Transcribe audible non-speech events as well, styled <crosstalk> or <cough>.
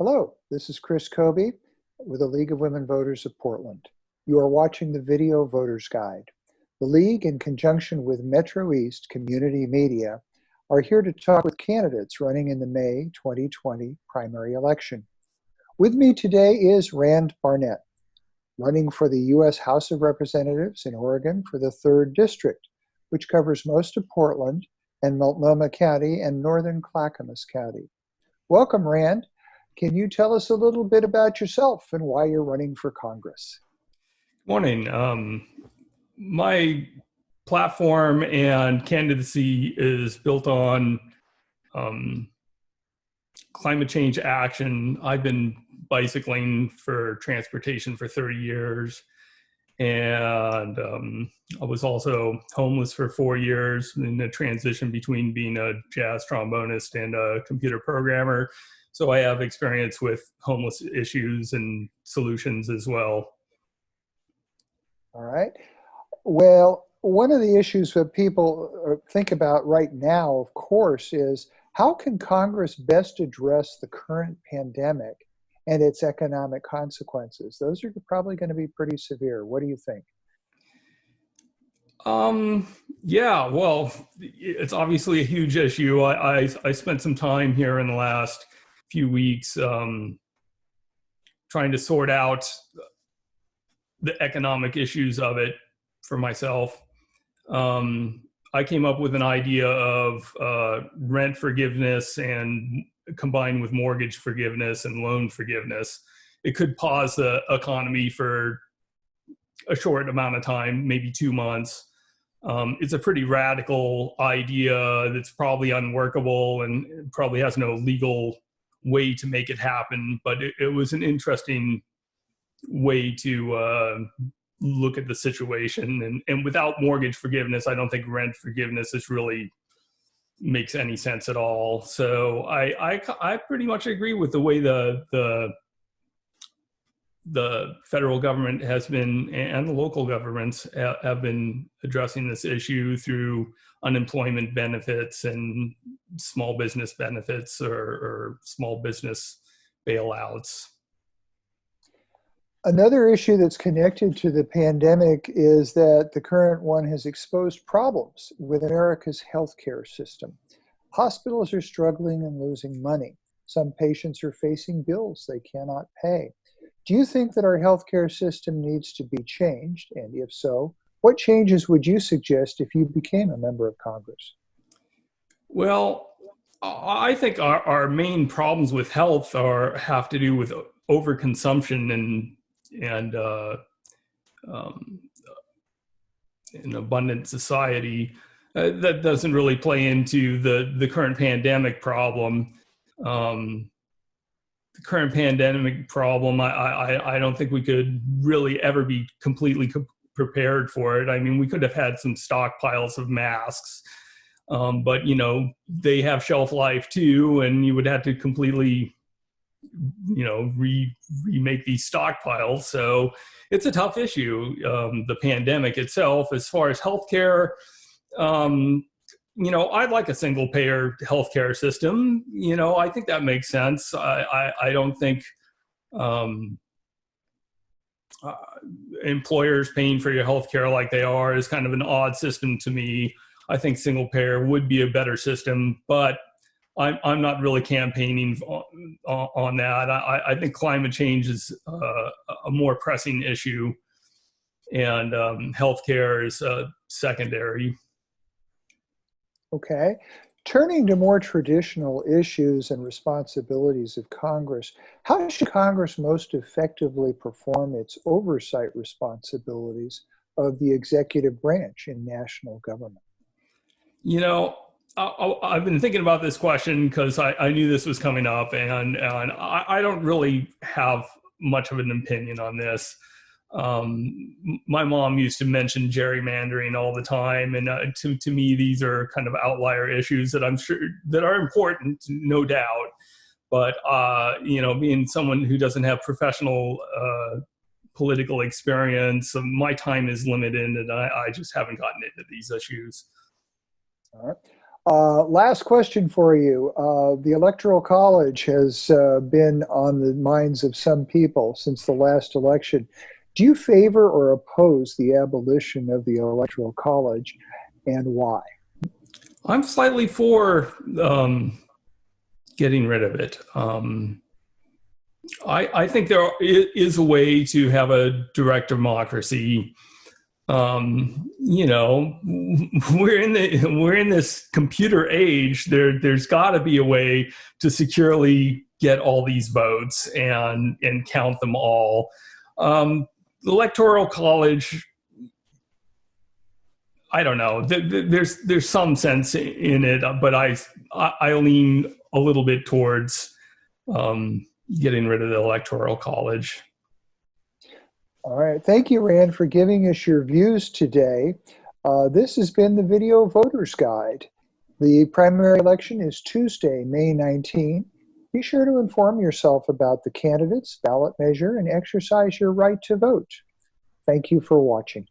Hello, this is Chris Kobe with the League of Women Voters of Portland. You are watching the Video Voters Guide. The League, in conjunction with Metro East Community Media, are here to talk with candidates running in the May 2020 primary election. With me today is Rand Barnett, running for the U.S. House of Representatives in Oregon for the 3rd District, which covers most of Portland and Multnomah County and northern Clackamas County. Welcome, Rand. Can you tell us a little bit about yourself and why you're running for Congress? Morning. Um, my platform and candidacy is built on um, climate change action. I've been bicycling for transportation for 30 years. And um, I was also homeless for four years in the transition between being a jazz trombonist and a computer programmer. So I have experience with homeless issues and solutions as well. All right. Well, one of the issues that people uh, think about right now, of course, is how can Congress best address the current pandemic and its economic consequences? Those are probably going to be pretty severe. What do you think? Um, yeah, well, it's obviously a huge issue. I, I, I spent some time here in the last few weeks um, trying to sort out the economic issues of it for myself. Um, I came up with an idea of uh, rent forgiveness and combined with mortgage forgiveness and loan forgiveness. It could pause the economy for a short amount of time, maybe two months. Um, it's a pretty radical idea that's probably unworkable and probably has no legal way to make it happen, but it, it was an interesting way to uh, look at the situation. And, and without mortgage forgiveness, I don't think rent forgiveness is really makes any sense at all. So I, I, I pretty much agree with the way the, the, the federal government has been and the local governments have been addressing this issue through unemployment benefits and small business benefits or, or small business bailouts. Another issue that's connected to the pandemic is that the current one has exposed problems with America's healthcare system. Hospitals are struggling and losing money. Some patients are facing bills they cannot pay. Do you think that our healthcare system needs to be changed? And if so, what changes would you suggest if you became a member of Congress? Well, I think our, our main problems with health are have to do with overconsumption and and uh, um, an abundant society. Uh, that doesn't really play into the the current pandemic problem. Um, the current pandemic problem, I, I I don't think we could really ever be completely prepared for it. I mean, we could have had some stockpiles of masks, um, but you know, they have shelf life too, and you would have to completely, you know, re remake these stockpiles. So it's a tough issue. Um, the pandemic itself, as far as healthcare, um, you know, I'd like a single payer healthcare system. You know, I think that makes sense. I I, I don't think. Um, uh, employers paying for your healthcare like they are is kind of an odd system to me. I think single payer would be a better system, but I'm, I'm not really campaigning on, on that. I, I think climate change is uh, a more pressing issue and um, healthcare is uh, secondary. Okay. Turning to more traditional issues and responsibilities of Congress, how should Congress most effectively perform its oversight responsibilities of the executive branch in national government? You know, I, have been thinking about this question because I, I, knew this was coming up, and, and I, I don't really have much of an opinion on this um, my mom used to mention gerrymandering all the time and uh, to, to me these are kind of outlier issues that i'm sure that are important no doubt but uh, you know being someone who doesn't have professional uh, political experience um, my time is limited and I, I just haven't gotten into these issues all right Uh, last question for you. Uh, the Electoral College has uh, been on the minds of some people since the last election. Do you favor or oppose the abolition of the Electoral College and why? I'm slightly for um, getting rid of it. Um, I, I, think there is a way to have a direct democracy um, you know, <laughs> we're in the we're in this computer age. There, there's got to be a way to securely get all these votes and and count them all. Um, the electoral college. I don't know. There's there's some sense in it, but I I lean a little bit towards um, getting rid of the electoral college. All right. Thank you, Rand, for giving us your views today. Uh, this has been the Video Voters Guide. The primary election is Tuesday, May 19. Be sure to inform yourself about the candidates, ballot measure, and exercise your right to vote. Thank you for watching.